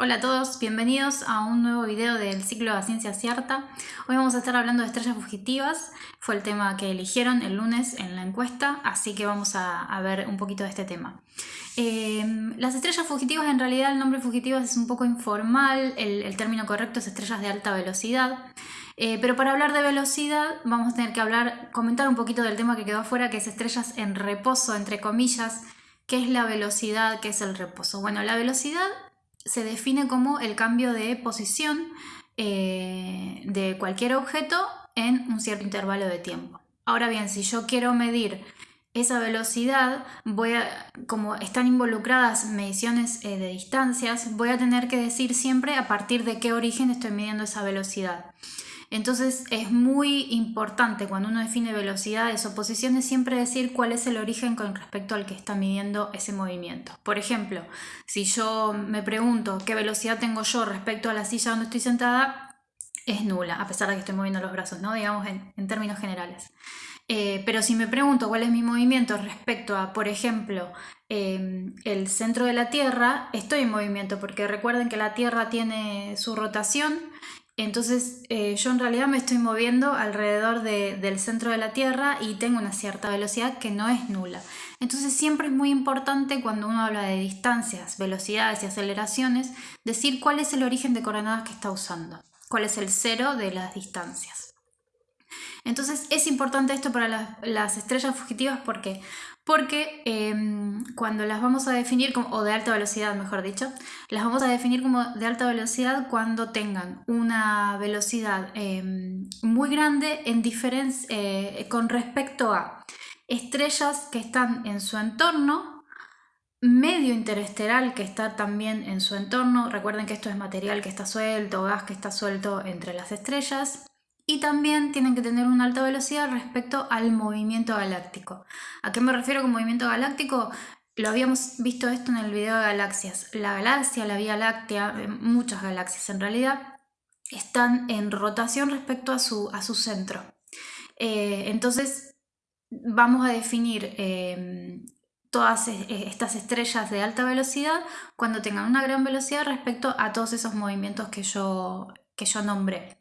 Hola a todos, bienvenidos a un nuevo video del ciclo de Ciencia Cierta. Hoy vamos a estar hablando de estrellas fugitivas, fue el tema que eligieron el lunes en la encuesta, así que vamos a, ver un poquito de este tema. Em, las estrellas fugitivas, en realidad el nombre fugitivas es un poco informal, el, término correcto es estrellas de alta velocidad, eh, pero para hablar de velocidad vamos a tener que hablar, comentar un poquito del tema que quedó afuera, que es estrellas en reposo, entre comillas, ¿Qué es la velocidad? ¿Qué es el reposo? Bueno, la velocidad se define como el cambio de posición eh, de cualquier objeto en un cierto intervalo de tiempo. Ahora bien, si yo quiero medir esa velocidad, voy a, como están involucradas mediciones eh, de distancias, voy a tener que decir siempre a partir de qué origen estoy midiendo esa velocidad. Entonces es muy importante cuando uno define velocidades o posiciones siempre decir cuál es el origen con respecto al que está midiendo ese movimiento. Por ejemplo, si yo me pregunto qué velocidad tengo yo respecto a la silla donde estoy sentada, es nula, a pesar de que estoy moviendo los brazos, ¿no? digamos en, términos generales. Eh, pero si me pregunto cuál es mi movimiento respecto a, por ejemplo, em, el centro de la Tierra, estoy en movimiento porque recuerden que la Tierra tiene su rotación entonces eh, yo en realidad me estoy moviendo alrededor del centro de la Tierra y tengo una cierta velocidad que no es nula. Entonces siempre es muy importante cuando uno habla de distancias, velocidades y aceleraciones, decir cuál es el origen de coordenadas que está usando, cuál es el cero de las distancias. Entonces es importante esto para las estrellas fugitivas porque porque em, cuando las vamos a definir, como, o de alta velocidad mejor dicho, las vamos a definir como de alta velocidad cuando tengan una velocidad em, muy grande en eh, con respecto a estrellas que están en su entorno, medio interesteral que está también en su entorno, recuerden que esto es material que está suelto, gas que está suelto entre las estrellas, y también tienen que tener una alta velocidad respecto al movimiento galáctico. ¿A qué me refiero con movimiento galáctico? Lo habíamos visto esto en el video de galaxias. La galaxia, la Vía Láctea, eh, muchas galaxias en realidad, están en rotación respecto a su, a su centro. Eh, entonces vamos a definir em, todas e, e, estas estrellas de alta velocidad cuando tengan una gran velocidad respecto a todos esos movimientos que yo, que yo nombré.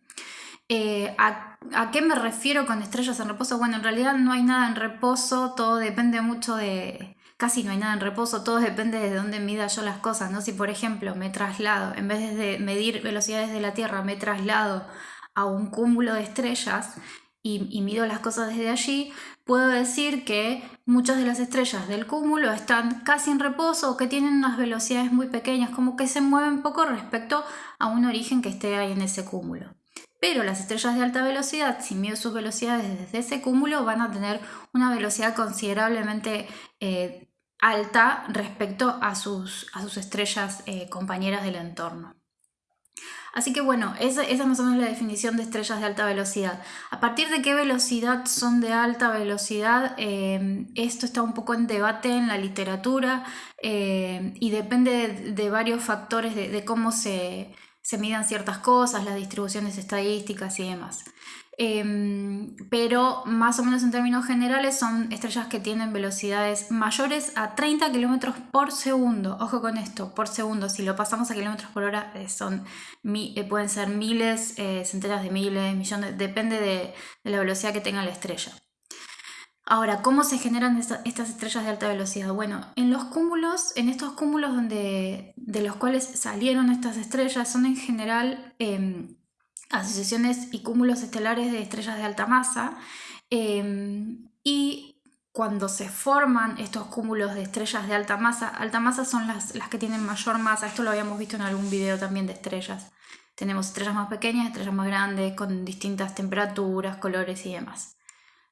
Eh, ¿a, qué me refiero con estrellas en reposo? Bueno, en realidad no hay nada en reposo, todo depende mucho de... Casi no hay nada en reposo, todo depende de dónde mida yo las cosas, ¿no? Si por ejemplo me traslado, en vez de medir velocidades de la Tierra, me traslado a un cúmulo de estrellas y, y mido las cosas desde allí, puedo decir que muchas de las estrellas del cúmulo están casi en reposo o que tienen unas velocidades muy pequeñas, como que se mueven poco respecto a un origen que esté ahí en ese cúmulo. Pero las estrellas de alta velocidad, si mido sus velocidades desde ese cúmulo, van a tener una velocidad considerablemente eh, alta respecto a sus, a sus estrellas eh, compañeras del entorno. Así que bueno, esa, esa, más o menos la definición de estrellas de alta velocidad. A partir de qué velocidad son de alta velocidad, eh, esto está un poco en debate en la literatura y depende de, varios factores de cómo se, se midan ciertas cosas, las distribuciones estadísticas y demás. Em, pero más o menos en términos generales son estrellas que tienen velocidades mayores a 30 km por segundo. Ojo con esto, por segundo. Si lo pasamos a kilómetros por hora eh, son, eh, pueden ser miles, eh, centenas de miles, millones, depende de la velocidad que tenga la estrella. Ahora, ¿cómo se generan estas estrellas de alta velocidad? Bueno, en los cúmulos, en estos cúmulos donde, de los cuales salieron estas estrellas, son en general em, asociaciones y cúmulos estelares de estrellas de alta masa. Em, y cuando se forman estos cúmulos de estrellas de alta masa, alta masa son las, las que tienen mayor masa, esto lo habíamos visto en algún video también de estrellas. Tenemos estrellas más pequeñas, estrellas más grandes, con distintas temperaturas, colores y demás.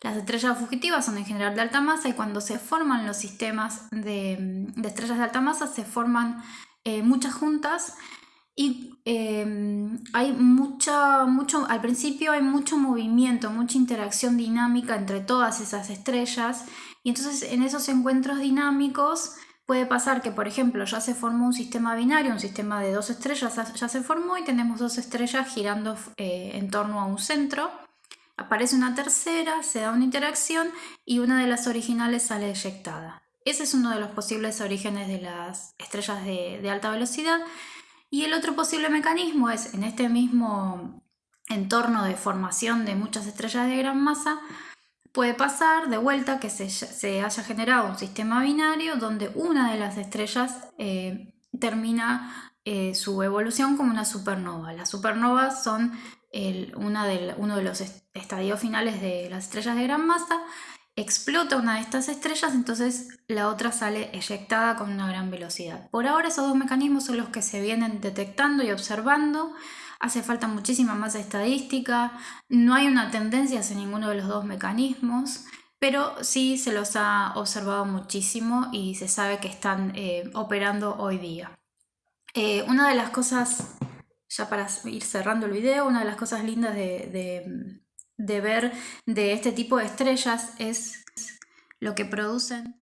Las estrellas fugitivas son en general de alta masa y cuando se forman los sistemas de, estrellas de alta masa se forman eh, muchas juntas y em, hay mucha, mucho, al principio hay mucho movimiento, mucha interacción dinámica entre todas esas estrellas y entonces en esos encuentros dinámicos puede pasar que por ejemplo ya se formó un sistema binario, un sistema de dos estrellas ya se formó y tenemos dos estrellas girando eh, en torno a un centro Aparece una tercera, se da una interacción y una de las originales sale eyectada. Ese es uno de los posibles orígenes de las estrellas de, alta velocidad Y el otro posible mecanismo es en este mismo entorno de formación de muchas estrellas de gran masa, puede pasar de vuelta que se, haya generado un sistema binario donde una de las estrellas eh, termina eh, su evolución como una supernova. Las supernovas son una uno de los estadios finales de las estrellas de gran masa. Explota una de estas estrellas, entonces la otra sale eyectada con una gran velocidad. Por ahora esos dos mecanismos son los que se vienen detectando y observando. Hace falta muchísima más estadística, no hay una tendencia hacia ninguno de los dos mecanismos, pero sí se los ha observado muchísimo y se sabe que están eh, operando hoy día. Eh, una de las cosas, ya para ir cerrando el video, una de las cosas lindas de, de ver de este tipo de estrellas es lo que producen.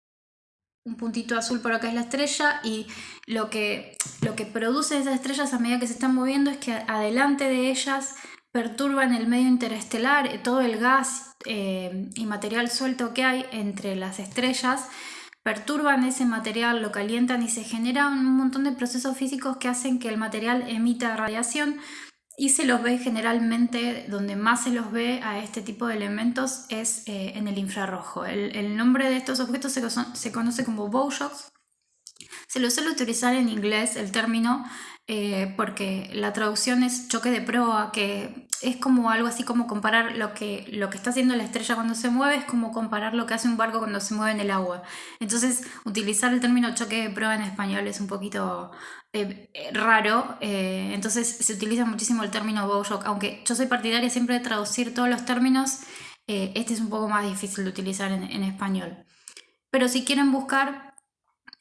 Un puntito azul por acá es la estrella y lo que, lo que produce esas estrellas a medida que se están moviendo es que adelante de ellas perturban el medio interestelar, todo el gas eh, y material suelto que hay entre las estrellas, perturban ese material, lo calientan y se generan un montón de procesos físicos que hacen que el material emita radiación y se los ve generalmente, donde más se los ve a este tipo de elementos es eh, en el infrarrojo. El, nombre de estos objetos se, se conoce como bowshocks. Se lo suele utilizar en inglés el término eh, porque la traducción es choque de proa, que es como algo así como comparar lo que, lo que está haciendo la estrella cuando se mueve, es como comparar lo que hace un barco cuando se mueve en el agua. Entonces, utilizar el término choque de proa en español es un poquito eh, eh, raro, entonces se utiliza muchísimo el término bowshock, aunque yo soy partidaria siempre de traducir todos los términos, este es un poco más difícil de utilizar en, en español. Pero si quieren buscar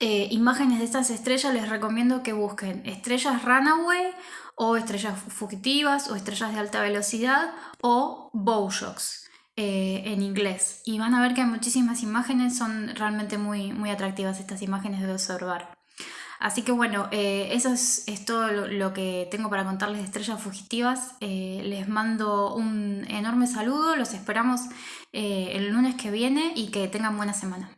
eh, imágenes de estas estrellas, les recomiendo que busquen estrellas runaway o estrellas fugitivas o estrellas de alta velocidad o bowshocks eh, en inglés. Y van a ver que hay muchísimas imágenes, son realmente muy, muy atractivas estas imágenes de observar. Así que bueno, eh, eso es, todo lo, que tengo para contarles de estrellas fugitivas. les mando un enorme saludo, los esperamos el lunes que viene y que tengan buena semana.